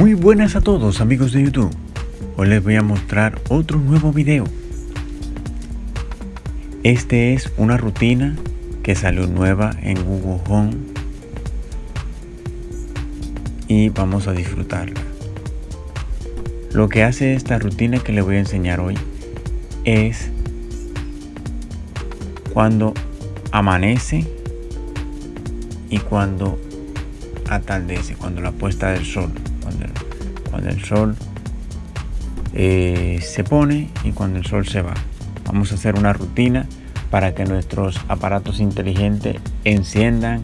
Muy buenas a todos amigos de YouTube. Hoy les voy a mostrar otro nuevo video. Este es una rutina que salió nueva en Google Home y vamos a disfrutarla. Lo que hace esta rutina que les voy a enseñar hoy es cuando amanece y cuando atardece, cuando la puesta del sol, el, sol eh, se pone y cuando el sol se va. Vamos a hacer una rutina para que nuestros aparatos inteligentes enciendan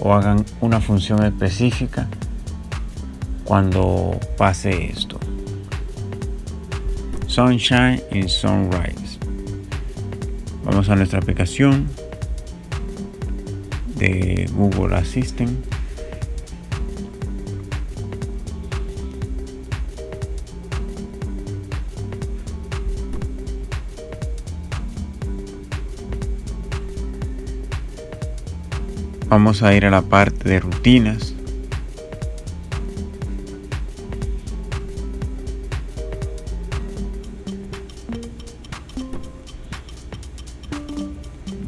o hagan una función específica cuando pase esto. Sunshine y Sunrise. Vamos a nuestra aplicación de Google Assistant. Vamos a ir a la parte de rutinas.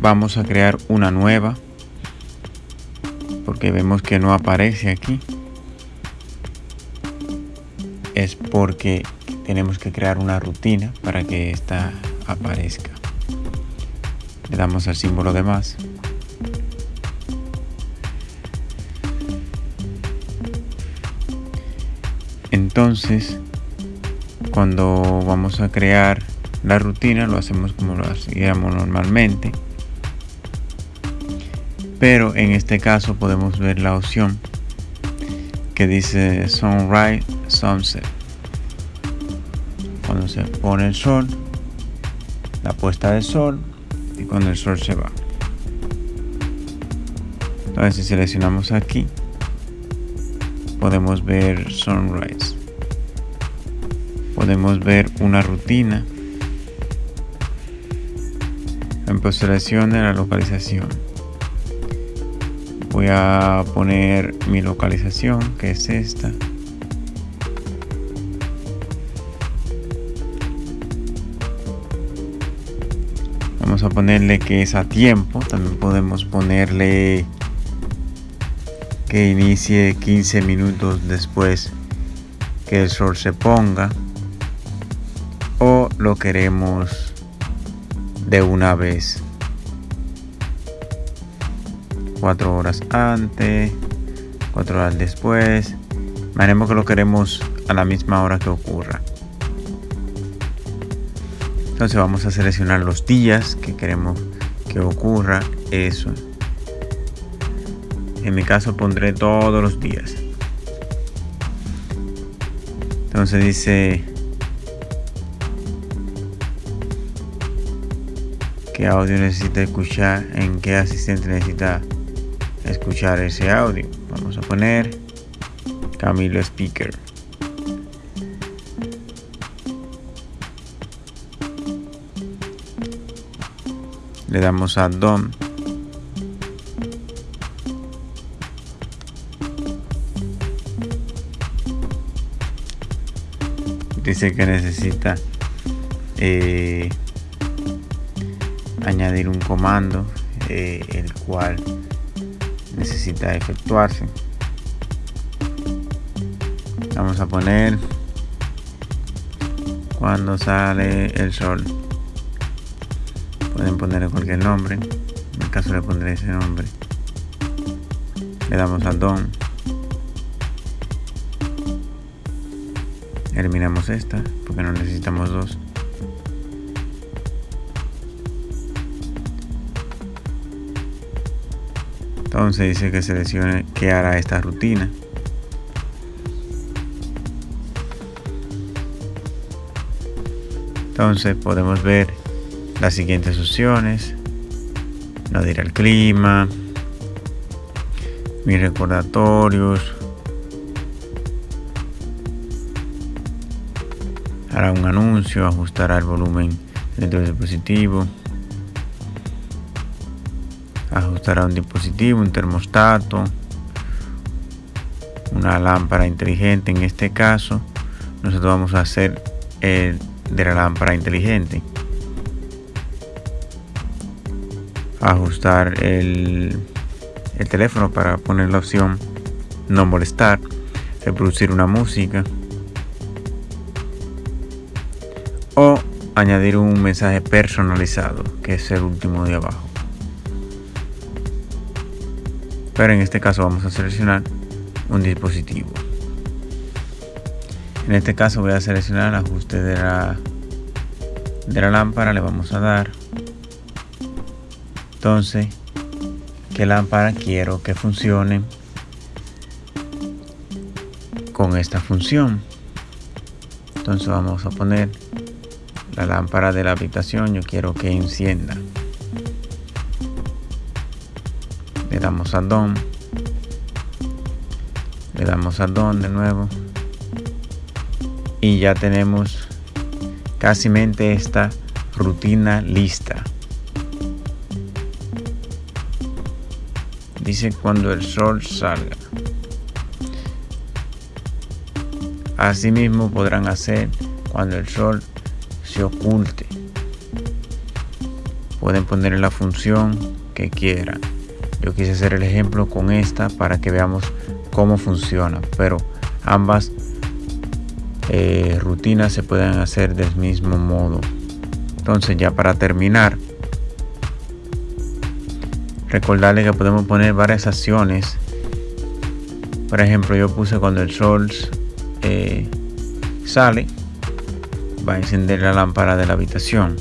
Vamos a crear una nueva porque vemos que no aparece aquí. Es porque tenemos que crear una rutina para que esta aparezca. Le damos al símbolo de más. Entonces, cuando vamos a crear la rutina, lo hacemos como lo hacíamos normalmente. Pero en este caso podemos ver la opción que dice Sunrise, Sunset. Cuando se pone el sol, la puesta del sol y cuando el sol se va. Entonces si seleccionamos aquí, podemos ver Sunrise podemos ver una rutina en postulación de la localización. Voy a poner mi localización que es esta. Vamos a ponerle que es a tiempo. También podemos ponerle que inicie 15 minutos después que el sol se ponga lo queremos de una vez. Cuatro horas antes cuatro horas después. Imaginemos que lo queremos a la misma hora que ocurra. Entonces vamos a seleccionar los días que queremos que ocurra eso. En mi caso pondré todos los días. Entonces dice qué audio necesita escuchar, en qué asistente necesita escuchar ese audio. Vamos a poner Camilo Speaker. Le damos a DOM. Dice que necesita eh, añadir un comando eh, el cual necesita efectuarse. Vamos a poner cuando sale el sol. Pueden poner cualquier nombre. En el caso le pondré ese nombre le damos a don. Eliminamos esta porque no necesitamos dos entonces dice que seleccione que hará esta rutina. Entonces podemos ver las siguientes opciones. No dirá el clima mis recordatorios. Hará un anuncio ajustará el volumen del dispositivo ajustará un dispositivo, un termostato, una lámpara inteligente en este caso. Nosotros vamos a hacer el de la lámpara inteligente. Ajustar el, el teléfono para poner la opción no molestar reproducir una música o añadir un mensaje personalizado que es el último de abajo pero en este caso vamos a seleccionar un dispositivo. En este caso voy a seleccionar el ajuste de la de la lámpara le vamos a dar. Entonces qué lámpara quiero que funcione con esta función entonces vamos a poner la lámpara de la habitación. Yo quiero que encienda le damos a DOM. Le damos a DOM de nuevo. Y ya tenemos casi esta rutina lista. Dice cuando el sol salga asimismo podrán hacer cuando el sol se oculte. Pueden poner la función que quieran yo quise hacer el ejemplo con esta para que veamos cómo funciona pero ambas eh, rutinas se pueden hacer del mismo modo. Entonces ya para terminar recordarle que podemos poner varias acciones. Por ejemplo yo puse cuando el sol eh, sale va a encender la lámpara de la habitación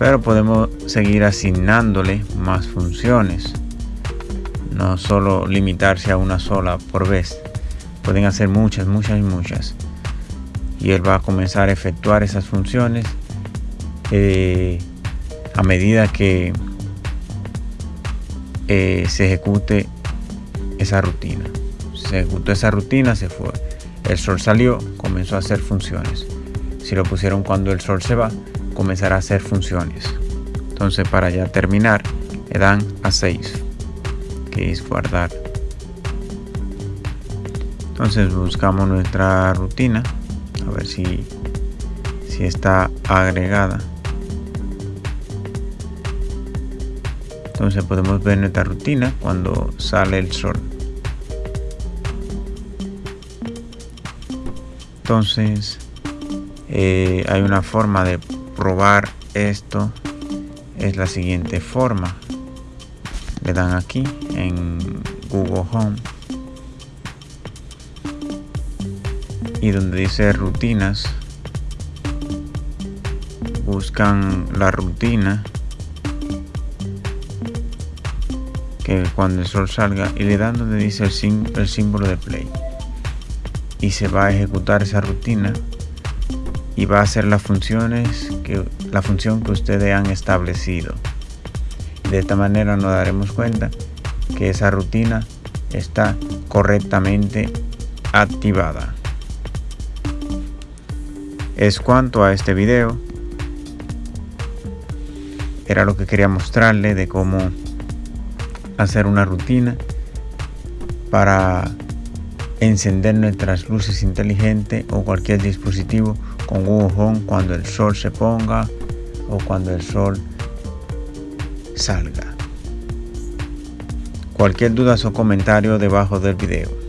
pero podemos seguir asignándole más funciones no solo limitarse a una sola por vez pueden hacer muchas muchas y muchas y él va a comenzar a efectuar esas funciones eh, a medida que eh, se ejecute esa rutina. Se ejecutó esa rutina, se fue. El sol salió, comenzó a hacer funciones. Si lo pusieron cuando el sol se va, comenzará a hacer funciones. Entonces para ya terminar, le dan a 6, que es guardar. Entonces buscamos nuestra rutina a ver si, si está agregada entonces podemos ver nuestra rutina cuando sale el sol entonces eh, hay una forma de probar esto es la siguiente forma. Le dan aquí en Google Home. Y donde dice rutinas buscan la rutina que cuando el sol salga y le dan donde dice el, el símbolo de play. Y se va a ejecutar esa rutina y va a hacer las funciones que la función que ustedes han establecido de esta manera nos daremos cuenta que esa rutina está correctamente activada es cuanto a este video. Era lo que quería mostrarle de cómo hacer una rutina para encender nuestras luces inteligentes o cualquier dispositivo con Google Home cuando el sol se ponga o cuando el sol salga. Cualquier duda o comentario debajo del video.